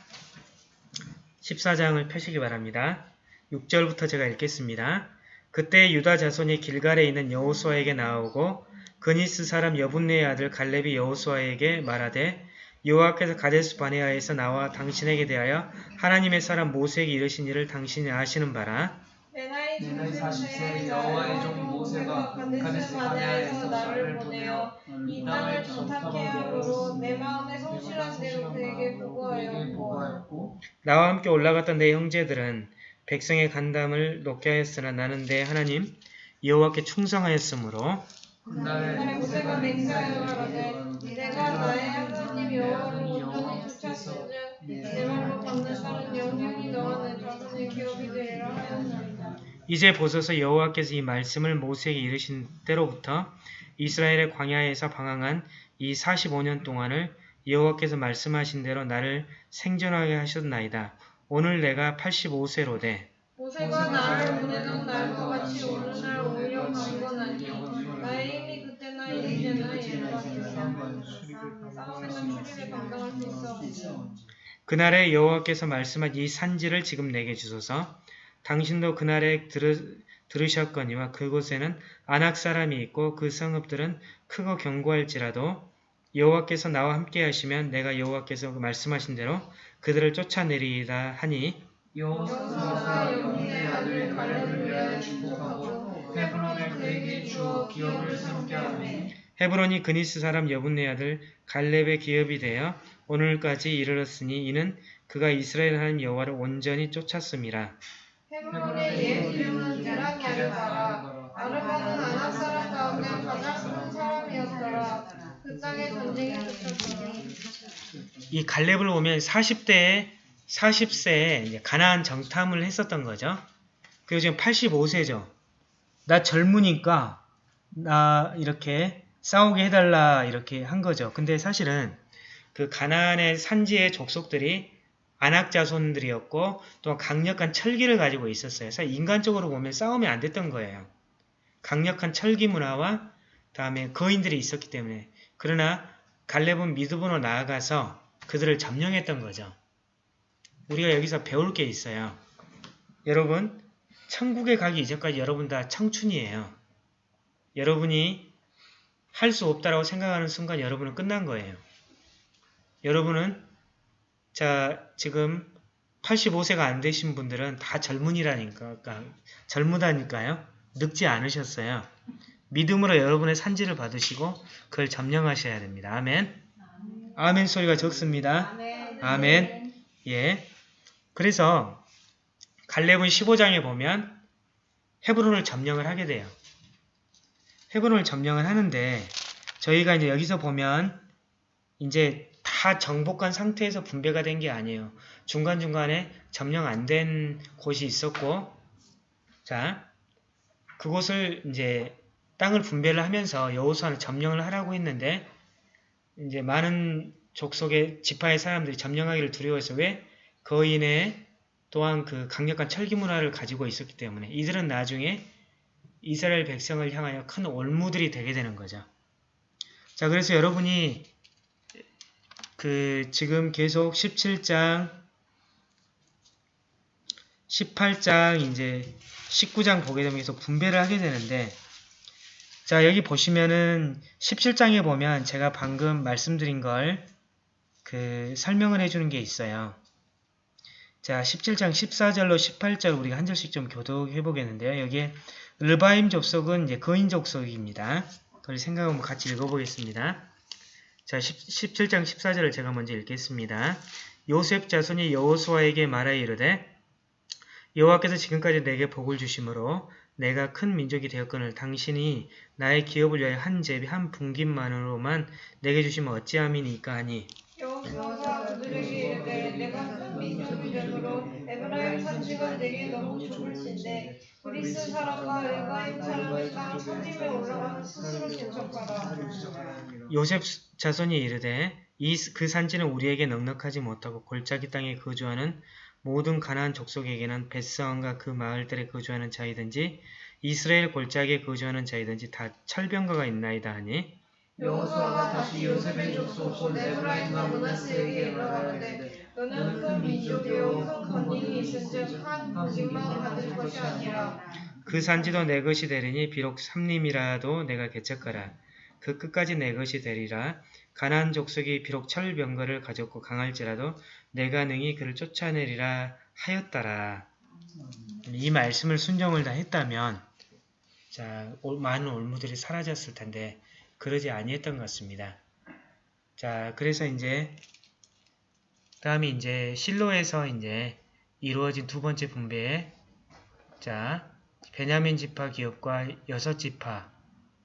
14장을 펴시기 바랍니다. 6절부터 제가 읽겠습니다. 그때 유다 자손이 길갈에 있는 여호수아에게 나오고 그니스 사람 여분네의 아들 갈렙이 여호수아에게 말하되 여호와께서 가데스 바네아에서 나와 당신에게 대하여 하나님의 사람 모세에게 이르신 일을 당신이 아시는 바라. 내 나이 내 나이 40세 40세 여호와의 종 모세가 가데스 바네아에서 나를 보내어 이 땅을 정탐케 함으로 내 마음에 성실한 대로 그에게 보고하였고 나와 함께 올라갔던 내 형제들은 백성의 간담을 높게 하였으나 나는 내 하나님 여호와께 충성하였으므로 그날에 모세가 맹세하여 가라되 내가 나의 하나님 여호와를 온전히 쫓았은즉 내 말로 걷는 살은 영영이 너와 내 자손의 기업이 되리라 하였나이다. 이제 보소서 여호와께서 이 말씀을 모세에게 이르신 때로부터 이스라엘의 광야에서 방황한 이 45년 동안을 여호와께서 말씀하신 대로 나를 생존하게 하셨나이다. 오늘 내가 85세로 돼 모세가 나를 보내는 날과 같이 오는 날 오히려 나의 있어 그날에 여호와께서 말씀한 이 산지를 지금 내게 주소서. 당신도 그날에 들으, 들으셨거니와 그곳에는 안악 사람이 있고 그 성읍들은 크고 견고할지라도 여호와께서 나와 함께 하시면 내가 여호와께서 말씀하신 대로 그들을 쫓아내리이다 하니 여분의 아들 갈렙을 위하여 축복하고 헤브론을 그에게 주어 기업을 삼게 하매 헤브론이 그니스 사람 여분네 아들 갈렙의 기업이 되어 오늘까지 이르렀으니 이는 그가 이스라엘 하나님 여호와를 온전히 쫓았음이라. 헤브론의 옛 이름은 게라냐르바라 아르바는 아낙 사람 가운데 가장 큰 사람이었더라 그 땅에 전쟁이 쫓았더니 이 갈렙을 보면 40대에 40세에 이제 가나안 정탐을 했었던 거죠. 그리고 지금 85세죠. 나 젊으니까 나 이렇게 싸우게 해달라 이렇게 한 거죠. 근데 사실은 그 가나안의 산지의 족속들이 안악 자손들이었고 또 강력한 철기를 가지고 있었어요. 그래서 인간적으로 보면 싸움이 안 됐던 거예요. 강력한 철기 문화와 다음에 거인들이 있었기 때문에 그러나 갈렙은 미드본으로 나아가서 그들을 점령했던 거죠. 우리가 여기서 배울 게 있어요. 여러분, 천국에 가기 이전까지 여러분 다 청춘이에요. 여러분이 할 수 없다라고 생각하는 순간 여러분은 끝난 거예요. 여러분은 자 지금 85세가 안 되신 분들은 다 젊은이라니까 그러니까 젊으다니까요. 늙지 않으셨어요. 믿음으로 여러분의 산지를 받으시고 그걸 점령하셔야 됩니다. 아멘. 아멘 소리가 적습니다. 아멘 아멘. 예. 그래서 갈렙은 15장에 보면 헤브론을 점령을 하게 돼요. 헤브론을 점령을 하는데 저희가 이제 여기서 보면 이제 다 정복한 상태에서 분배가 된 게 아니에요. 중간중간에 점령 안 된 곳이 있었고 자 그곳을 이제 땅을 분배를 하면서 여호수아는 점령을 하라고 했는데 이제 많은 족속의 지파의 사람들이 점령하기를 두려워해서 왜? 거인의 또한 그 강력한 철기 문화를 가지고 있었기 때문에 이들은 나중에 이스라엘 백성을 향하여 큰 올무들이 되게 되는 거죠. 자, 그래서 여러분이 그 지금 계속 17장, 18장, 이제 19장 보게 되면 계속 분배를 하게 되는데 자, 여기 보시면은 17장에 보면 제가 방금 말씀드린 걸 그 설명을 해주는 게 있어요. 자, 17장 14절로 18절 우리가 한 절씩 좀 교독해 보겠는데요. 여기에 르바임 족속은 이제 거인 족속입니다. 그걸 생각하면 같이 읽어보겠습니다. 자, 10, 17장 14절을 제가 먼저 읽겠습니다. 요셉 자손이 여호수아에게 말하 이르되 여호와께서 지금까지 내게 복을 주심으로 내가 큰 민족이 되었거늘 당신이 나의 기업을 위하여 한 제비 한 분깃만으로만 내게 주시면 어찌함이니까 하니 민족이 에브라임 너무 좁을진데 그리스 사람과 땅 스스로. 요셉 자손이 이르되 이 그 산지는 우리에게 넉넉하지 못하고 골짜기 땅에 거주하는 모든 가나안 족속에게는 벳성과 그 마을들에 거주하는 자이든지 이스라엘 골짜기에 거주하는 자이든지 다 철병가가 있나이다 하니 여호수아가 다시 요셉의 족속 곧 에브라임과 문하세에게 일러가는데 너는 큰 민족이요 큰 권능이 있은즉 한 분깃만 받을 것이 아니라 그 산지도 내 것이 되리니 비록 삼림이라도 내가 개척하라. 그 끝까지 내 것이 되리라. 가나안 족속이 비록 철병거를 가졌고 강할지라도 내가 능히 그를 쫓아내리라 하였더라. 이 말씀을 순종을 다 했다면 자 올- 많은 올무들이 사라졌을 텐데 그러지 아니했던 것 같습니다. 자 그래서 이제 다음에 이제 실로에서 이제 이루어진 두 번째 분배에 자 베냐민 지파 기업과 여섯 지파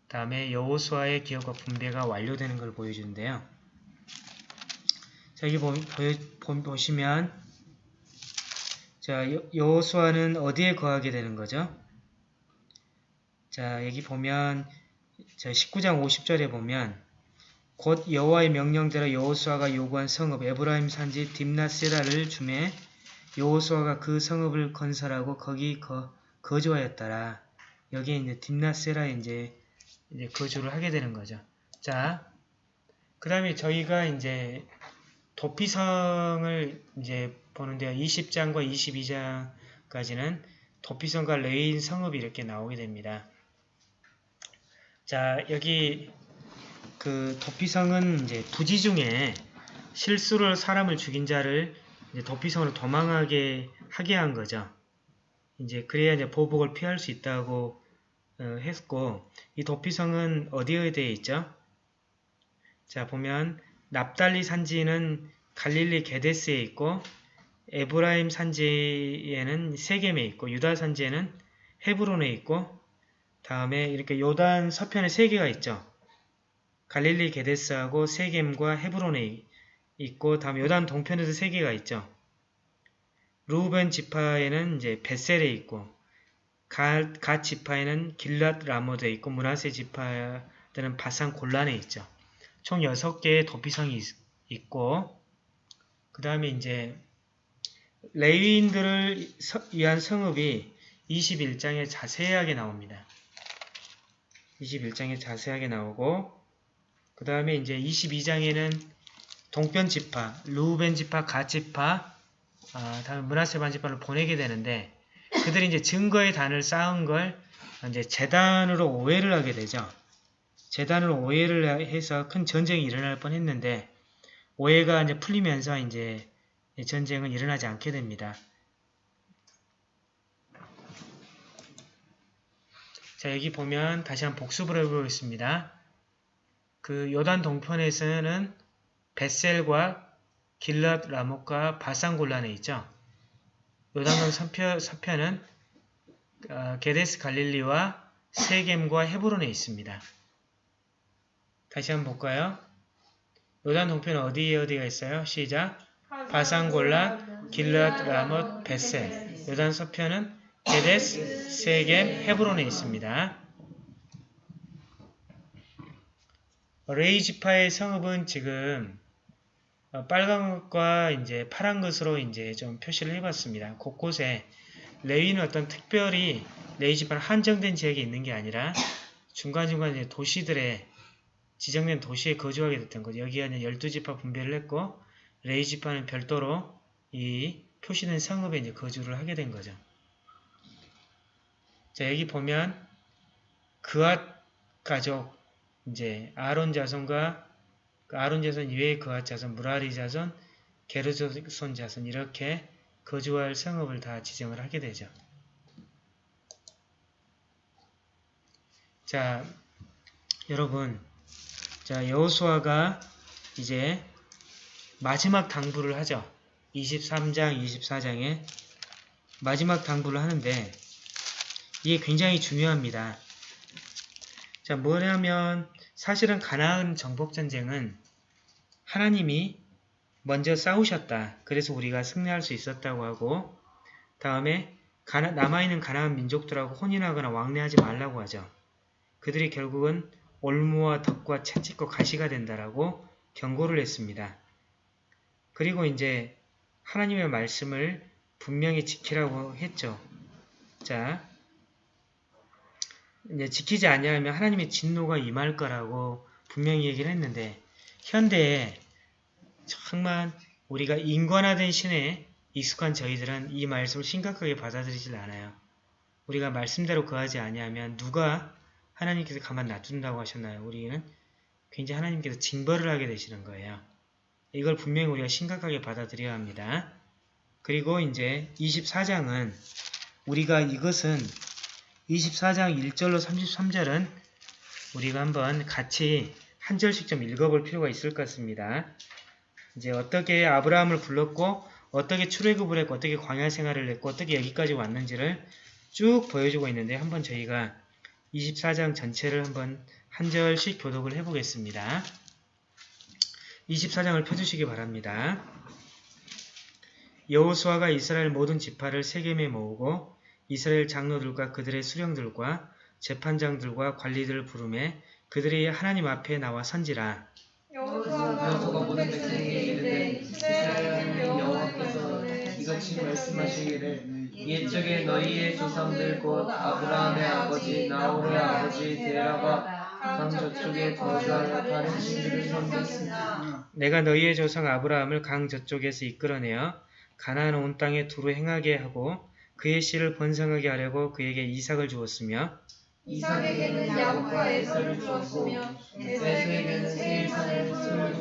다음에 여호수아의 기업과 분배가 완료되는 걸 보여주는데요. 자 여기 보, 보, 보시면 자 여- 여호수아는 어디에 거하게 되는 거죠? 자 여기 보면 자 19장 50절에 보면 곧 여호와의 명령대로 여호수아가 요구한 성읍 에브라임 산지 딥나세라를 주매 여호수아가 그 성읍을 건설하고 거기 거, 거주하였더라. 여기에 이제 딤낫세라에 이제, 이제 거주를 하게 되는 거죠. 자, 그 다음에 저희가 이제 도피성을 이제 보는데요. 20장과 22장까지는 도피성과 레위인 성읍이 이렇게 나오게 됩니다. 자, 여기 그 도피성은 이제 부지 중에 실수로 사람을 죽인 자를 도피성으로 도망하게 하게 한 거죠. 이제 그래야 이제 보복을 피할 수 있다고 어, 했고 이 도피성은 어디에 되어 있죠? 자 보면 납달리 산지는 갈릴리 게데스에 있고 에브라임 산지에는 세겜에 있고 유다 산지에는 헤브론에 있고 다음에 이렇게 요단 서편에 세 개가 있죠. 갈릴리 게데스하고 세겜과 헤브론에 있고 다음 요단 동편에도 세 개가 있죠. 루벤 지파에는 이제 베셀에 있고 갓, 갓 지파에는 길랏 라모드에 있고 문하세 지파들은 바산 골란에 있죠. 총 6개의 도피성이 있, 있고 그 다음에 이제 레위인들을 서, 위한 성읍이 21장에 자세하게 나옵니다. 21장에 자세하게 나오고 그 다음에 이제 22장에는 동편 지파, 루벤 지파, 갓 지파, 아, 다음에 문하세 반 지파를 보내게 되는데 그들이 이제 증거의 단을 쌓은 걸 이제 재단으로 오해를 하게 되죠. 재단으로 오해를 해서 큰 전쟁이 일어날 뻔했는데 오해가 이제 풀리면서 이제 전쟁은 일어나지 않게 됩니다. 자 여기 보면 다시 한번 복습을 해보겠습니다. 그 요단 동편에서는 베셀과 길랏 라못과 바산 골란에 있죠. 요단강 서편, 서편은 어, 게데스 갈릴리와 세겜과 헤브론에 있습니다. 다시 한번 볼까요? 요단 동편은 어디에 어디가 있어요? 시작. 바산 골란, 길랏 라못, 베셀. 요단 서편은 게데스, 세겜, 헤브론에 있습니다. 레이지파의 성읍은 지금 어, 빨간 것과 이제 파란 것으로 이제 좀 표시를 해봤습니다. 곳곳에 레이는 어떤 특별히 레이지파는 한정된 지역에 있는 게 아니라 중간중간 도시들의 지정된 도시에 거주하게 됐던 거죠. 이제 12지파 분배를 했고 레이지파는 별도로 이 표시된 성읍에 이제 거주를 하게 된 거죠. 자, 여기 보면 그앗 가족 이제 아론 자손과 그 아론 자손 이외의 그앗 자손, 무라리 자손, 게르손 자손 이렇게 거주할 성읍을 다 지정을 하게 되죠. 자, 여러분, 자 여호수아가 이제 마지막 당부를 하죠. 23장, 24장에 마지막 당부를 하는데 이게 굉장히 중요합니다. 자, 뭐냐면 사실은 가나안 정복 전쟁은 하나님이 먼저 싸우셨다. 그래서 우리가 승리할 수 있었다고 하고 다음에 가나, 남아있는 가나안 민족들하고 혼인하거나 왕래하지 말라고 하죠. 그들이 결국은 올무와 덕과 채찍과 가시가 된다라고 경고를 했습니다. 그리고 이제 하나님의 말씀을 분명히 지키라고 했죠. 자, 이제 지키지 않냐면 하나님의 진노가 임할 거라고 분명히 얘기를 했는데 현대에 정말 우리가 인권화된 신에 익숙한 저희들은 이 말씀을 심각하게 받아들이질 않아요. 우리가 말씀대로 거하지 아니하면 누가 하나님께서 가만 놔둔다고 하셨나요? 우리는 굉장히 하나님께서 징벌을 하게 되시는 거예요. 이걸 분명히 우리가 심각하게 받아들여야 합니다. 그리고 이제 24장은 우리가 이것은 24장 1절로 33절은 우리가 한번 같이 한 절씩 좀 읽어볼 필요가 있을 것 같습니다. 이제 어떻게 아브라함을 불렀고 어떻게 출애굽을 했고 어떻게 광야 생활을 했고 어떻게 여기까지 왔는지를 쭉 보여주고 있는데 한번 저희가 24장 전체를 한번 한 절씩 교독을 해보겠습니다. 24장을 펴주시기 바랍니다. 여호수아가 이스라엘 모든 지파를 세겜에 모으고 이스라엘 장로들과 그들의 수령들과 재판장들과 관리들을 부르매 그들이 하나님 앞에 나와 선지라. 여호수아가 모든 백성에게 이르되 이스라엘 여호와께서 이같이 말씀하시기를 옛적에 너희의 조상들 곧 아브라함의 아버지 나홀의 아버지 데라가 강 저쪽에 거주하여 다른 신들을 섬겼으나 내가 너희의 조상 아브라함을 강 저쪽에서 이끌어내어 가나안 온 땅에 두루 행하게 하고 그의 씨를 번성하게 하려고 그에게 이삭을 주었으며 이삭에게는 야곱과 에서를 주었으며 에서에게는 세일산을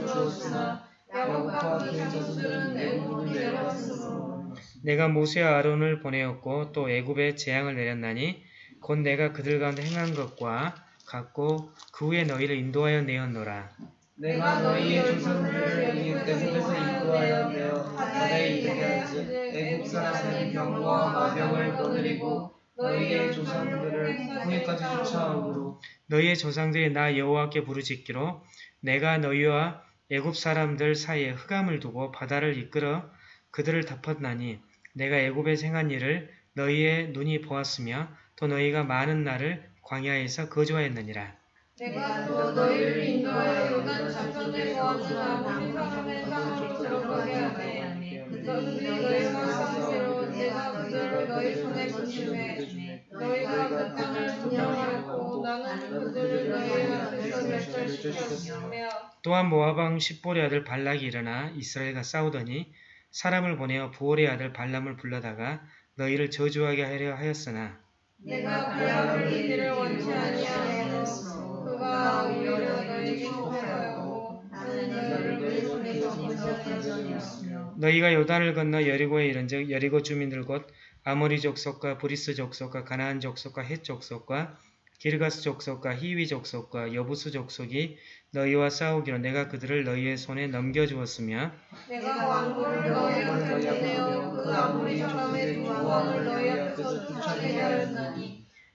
주었으나 야곱과 그의 자손들은 애굽으로 내려갔으므로 내가 모세와 아론을 보내었고 또 애굽에 재앙을 내렸나니 곧 내가 그들 가운데 행한 것과 같고 그 후에 너희를 인도하여 내었노라. 내가 너희의 조상들을 애굽에서 이끌어하여 내어 바다에 이르게 하지 애굽 사람의 병과 마병을 거느리고 너희의 조상들을 후에까지 쫓아오므로 너희의 조상들이 나 여호와께 부르짖기로 내가 너희와 애굽 사람들 사이에 흑암을 두고 바다를 이끌어 그들을 덮었나니 내가 애굽에 행한 일을 너희의 눈이 보았으며 또 너희가 많은 날을 광야에서 거주하였느니라. 내가 또 너희를 인도하여 요단 작전에 거하지나 모든 사람의 땅으로 들어가게 하되 너희들이 너희가 상대로 내가 그들을 너희 손에 붙임에 너희가 그 땅을 분양하였고 나는 그들을 너희 앞에서 멸절시켰으며 또한 모압 왕 십볼의 아들 발락이 일어나 이스라엘과 싸우더니 사람을 보내어 브올의 아들 발람을 불러다가 너희를 저주하게 하려 하였으나 내가 발람을 듣기를 원치 아니하였으므로 너희에게 나는 손에서 건져내었으며 너희가 요단을 건너 여리고에 이른즉 여리고 주민들 곧 아모리 족속과 브리스 족속과 가나안 족속과 헷 족속과 기르가스 족속과 히위 족속과 여부수 족속이 너희와 싸우기로 내가 그들을 너희의 손에 넘겨주었으며 내가 왕국을 너희 앞에 내어 그 아무리 사람의 두 왕을 너희 앞에서 쫓아내게 하였나니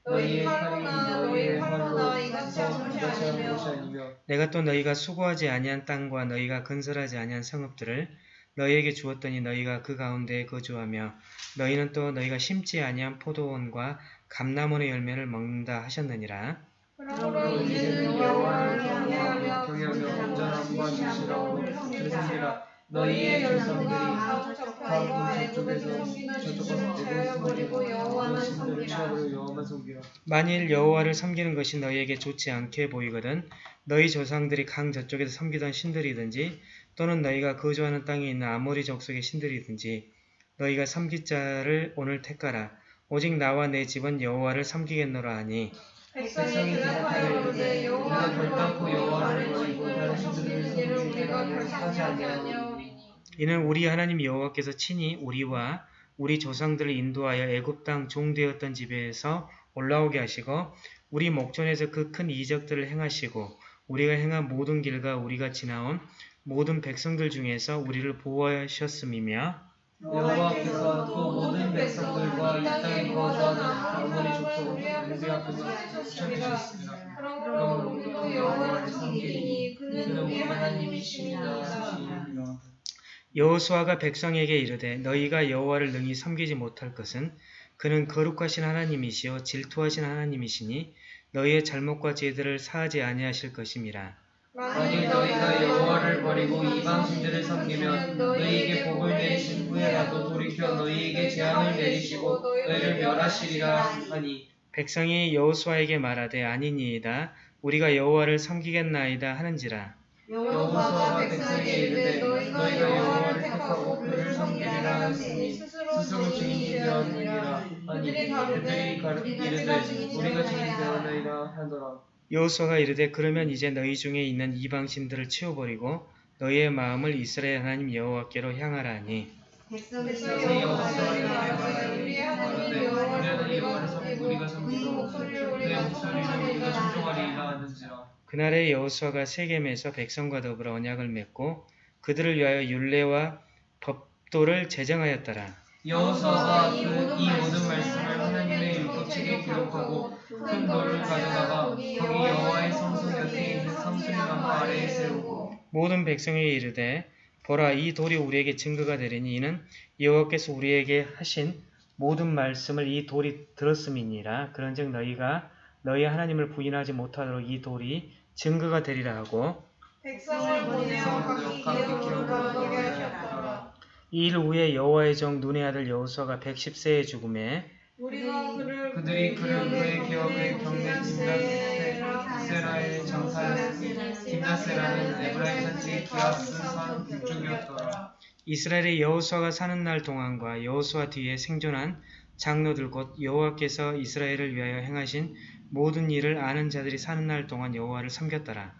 너희 칼로나 너희 활로나 이같이 아니며 내가 또 너희가 수고하지 아니한 땅과 너희가 건설하지 아니한 성읍들을 너희에게 주었더니 너희가 그 가운데에 거주하며 너희는 또 너희가 심지 아니한 포도원과 감람원의 열매를 먹는다 하셨느니라. 그러므로 이제는 여호와를 경외하며 경외하며 온전함과 그를 섬기라 너희의 조상들이 가부적과 애굽에서 숨기는 신들을 제하여 버리고 여호와만 섬기라. 만일 여호와를 섬기는 것이 너희에게 좋지 않게 보이거든 너희 조상들이 강 저쪽에서 섬기던 신들이든지 또는 너희가 거주하는 땅에 있는 아모리 족속의 신들이든지 너희가 섬길 자를 오늘 택하라. 오직 나와 내 집은 여호와를 섬기겠노라 하니. 백성이 대답하여 이르되 여호와 결단코 여호와를 버리고 다른 신들을 섬기기를 우리가 결단치 아니하오리니 이는 우리 하나님 여호와께서 친히 우리와 우리 조상들을 인도하여 애굽 땅 종되었던 집에서 올라오게 하시고 우리 목전에서 그 큰 이적들을 행하시고 우리가 행한 모든 길과 우리가 지나온 모든 백성들 중에서 우리를 보호하셨음이며 여호와께서 또 모든 백성들과 이 땅에 거주하는 아모리 족속을 우리 앞에서 쫓아내셨습니다. 그러므로 우리도 여호와를 섬기리니 그는 우리 하나님이시니이다 여호수아가 백성에게 이르되 너희가 여호와를 능히 섬기지 못할 것은 그는 거룩하신 하나님이시요 질투하신 하나님이시니 너희의 잘못과 죄들을 사하지 아니하실 것임이라. 만일 너희가 여호와를 버리고 이방 신들을 섬기면 너희에게 복을 내리신 후에라도 돌이켜 너희에게 재앙을 내리시고 너희를 멸하시리라 하니 백성이 여호수아에게 말하되 아니니이다. 우리가 여호와를 섬기겠나이다 하는지라. 여호와가 백성에게 이르되 너희가 여호와를 택하고 그를 섬기리라 하시니 스스로 증인이 되었느니라. 아니 그들이 가르 이르되 우리가 증인되었나이다 하더라. 여호수아가 이르되 그러면 이제 너희 중에 있는 이방 신들을 치워버리고 너희의 마음을 이스라엘 하나님 여호와께로 향하라 하니. 백성이 여호와를 여호와를 말하되 우리 하나님 여호와를 우리가 그 섬기고 우리가 목소리를 우리가 청종하리라 청종하리이다. 하는지라 그날에 여호수아가 세겜에서 백성과 더불어 언약을 맺고 그들을 위하여 율례와 법도를 제정하였더라. 여호수아가 그 이 모든 말씀을 하나님의 율법책에 기록하고 큰 돌을 가져다가 거기 여호와의 성소 곁에 있는 성수리나무 아래에 세우고 모든 백성에게 이르되 보라 이 돌이 우리에게 증거가 되리니 이는 여호와께서 우리에게 하신 모든 말씀을 이 돌이 들었음이니라 그런즉 너희가 너희 하나님을 부인하지 못하도록 이 돌이 증거가 되리라 하고 백성을 보내어 각기 기업으로 가게 하셨더라. 이일 후에 여호와의 정 눈의 아들 여호수아가 110세에 죽음에 그들이 그를 그의 기업에 경내 tim나세라에 장사하였으니 tim나세라는 에브라임 산지 기아스 산 북쪽이었더라. 이스라엘의 여호수아가 사는 날 동안과 여호수아 뒤에 생존한 장로들 곧 여호와께서 이스라엘을 위하여 행하신 모든 일을 아는 자들이 사는 날 동안 여호와를 섬겼더라.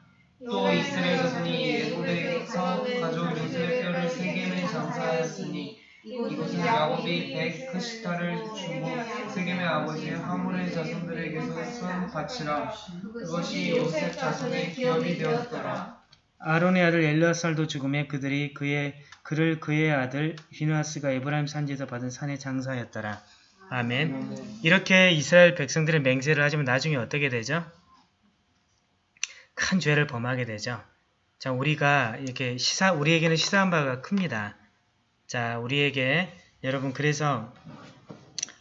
또 이스라엘 자손이 예고에서 가져온 요셉의 뼈를 세겜에 장사하였으니 이곳은 야곱이 백크시타를 주고 세겜의 아버지 하물의 자손들에게서 쓴 밭이라 그것이 요셉 자손의 기업이 되었더라 아론의 아들 엘르아살도 죽음에 그들이 그의 그를 그의 아들 비누아스가 에브라임 산지에서 받은 산에 장사하였더라. 아멘. 이렇게 이스라엘 백성들의 맹세를 하지만 나중에 어떻게 되죠? 큰 죄를 범하게 되죠. 자, 우리가 이렇게 시사 우리에게는 시사한 바가 큽니다. 자, 우리에게 여러분 그래서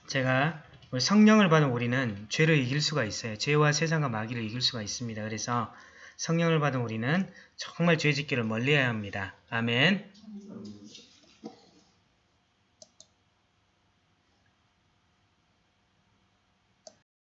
제가 우리 성령을 받은 우리는 죄를 이길 수가 있어요. 죄와 세상과 마귀를 이길 수가 있습니다. 그래서 성령을 받은 우리는 정말 죄짓기를 멀리해야 합니다. 아멘.